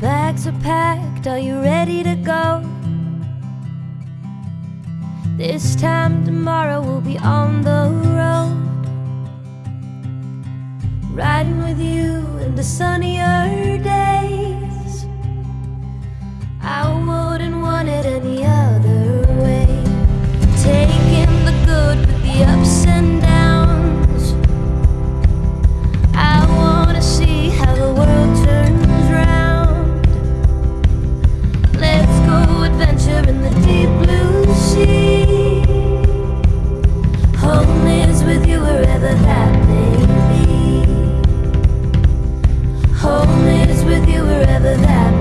Bags are packed, are you ready to go? This time tomorrow we'll be on the road Riding with you in the sunny earth with you wherever that